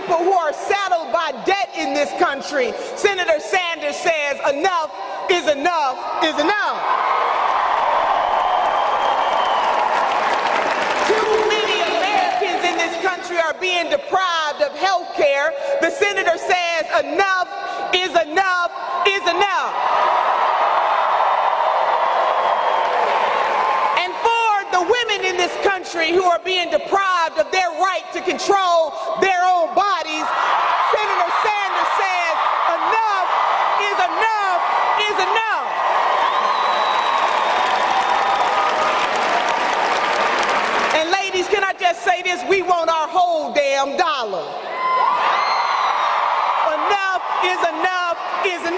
people who are saddled by debt in this country, Senator Sanders says enough is enough is enough. Too many Americans in this country are being deprived of health care. The senator says enough is enough is enough. And for the women in this country who are being deprived of their right to control their own bodies, Senator Sanders says enough is enough is enough. And ladies, can I just say this? We want our whole damn dollar. Enough is enough is enough.